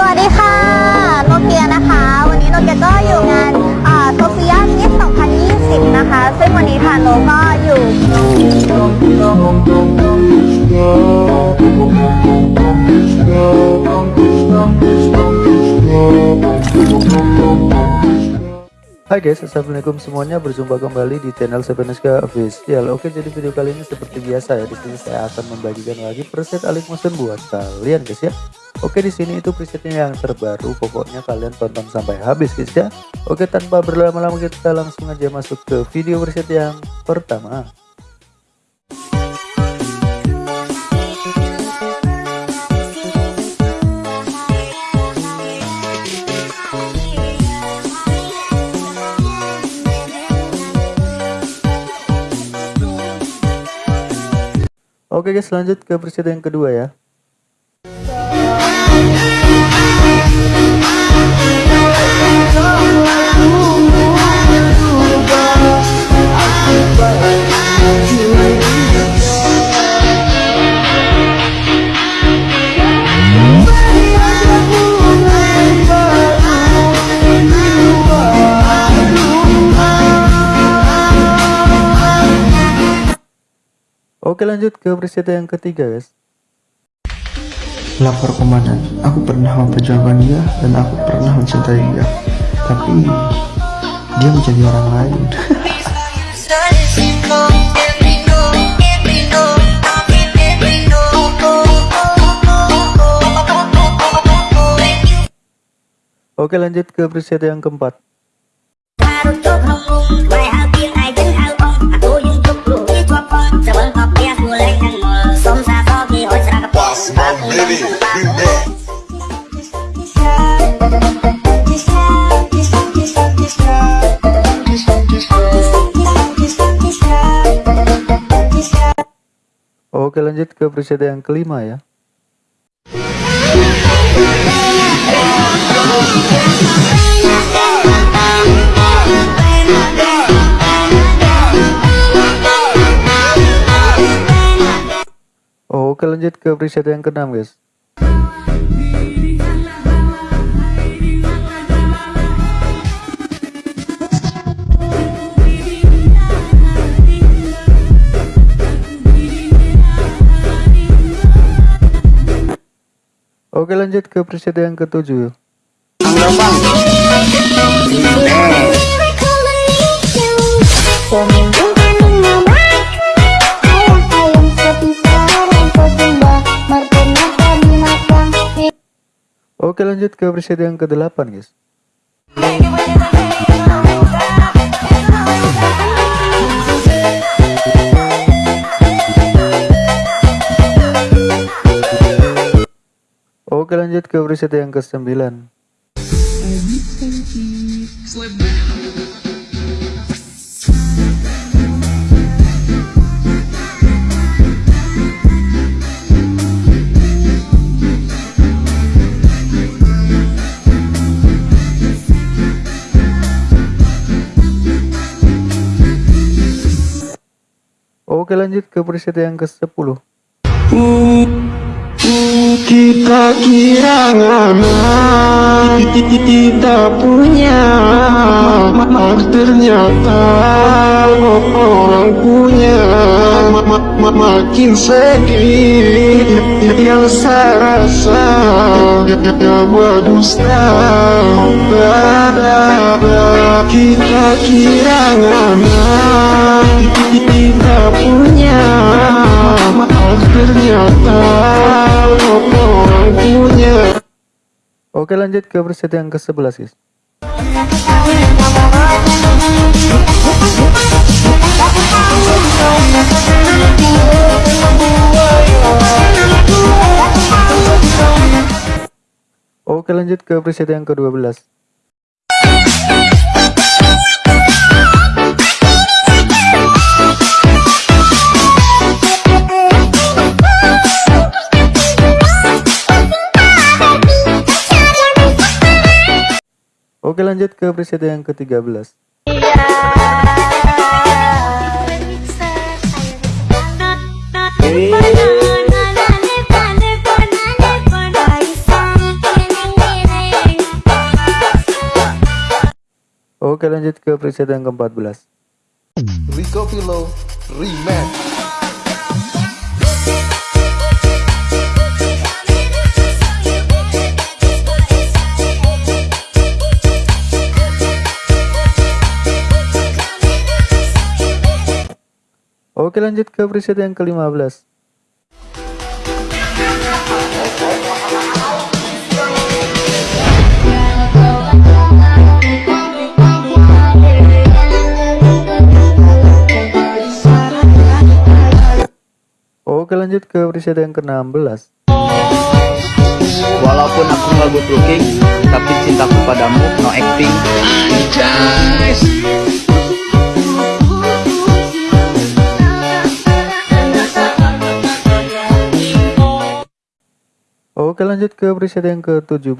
สวัสดีค่ะ โนเกียนะคะ วันนี้โนเกียก็อยู่งานโซเฟียมิส2020 นะคะ ซึ่งวันนี้ทางโนก็อยู่ Hai guys, assalamualaikum semuanya. Berjumpa kembali di channel Sepenuska Official. Oke, jadi video kali ini seperti biasa ya. Di sini saya akan membagikan lagi preset Alik Motion buat kalian guys ya. Oke, di sini itu presetnya yang terbaru. Pokoknya kalian tonton sampai habis guys ya. Oke, tanpa berlama-lama kita langsung aja masuk ke video preset yang pertama. Oke guys lanjut ke preset yang kedua ya Oke lanjut ke preset yang ketiga guys Lapor komandan, aku pernah memperjuangkan dia dan aku pernah mencintai dia. Tapi dia menjadi orang lain. Oke lanjut ke preset yang keempat Oke lanjut ke preset yang kelima ya. Oke lanjut ke preset yang keenam guys Oke lanjut ke preset yang ketujuh Oke lanjut ke preset yang ke-8 guys Oke lanjut ke preset yang ke-9 Oke lanjut ke preset yang ke-10 Kita kira aman Kita punya Ternyata Orang punya Makin sedih Yang saya rasa Buat dusta Kita kira aman Kita punya Ternyata Orang punya Oke lanjut ke preset yang ke-11 guys. Oke lanjut ke preset yang ke-12 Oke lanjut ke preset yang ke-13. Oke lanjut ke preset yang ke-14. Rico Pilo Remix Oke lanjut ke preset yang ke-15 Oke lanjut ke preset yang ke-16 Walaupun aku nggak good looking, tapi cintaku padamu no acting. Oke lanjut ke preset yang ke-17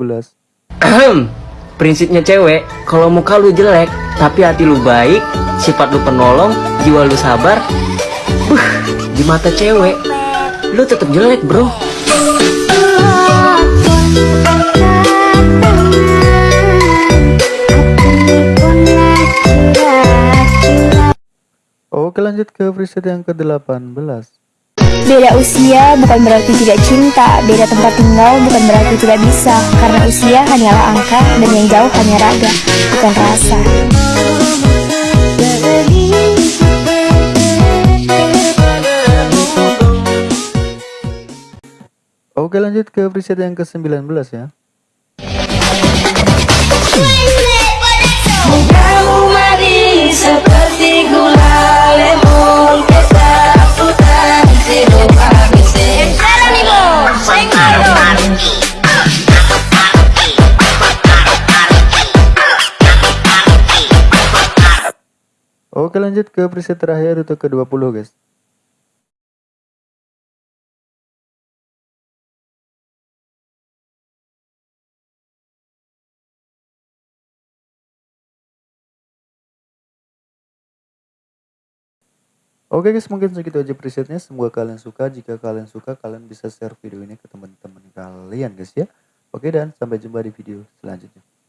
Prinsipnya cewek, kalau muka lu jelek, tapi hati lu baik, sifat lu penolong, jiwa lu sabar, buh, di mata cewek, lu tetap jelek bro. Oke lanjut ke preset yang ke-18 Beda usia bukan berarti tidak cinta, beda tempat tinggal bukan berarti tidak bisa, karena usia hanyalah angka dan yang jauh hanya raga, bukan rasa. Oke lanjut ke preset yang ke-19 ya Oke lanjut ke preset terakhir untuk ke-20 guys. Oke guys mungkin segitu aja presetnya. Semoga kalian suka. Jika kalian suka kalian bisa share video ini ke teman-teman kalian guys ya. Oke dan sampai jumpa di video selanjutnya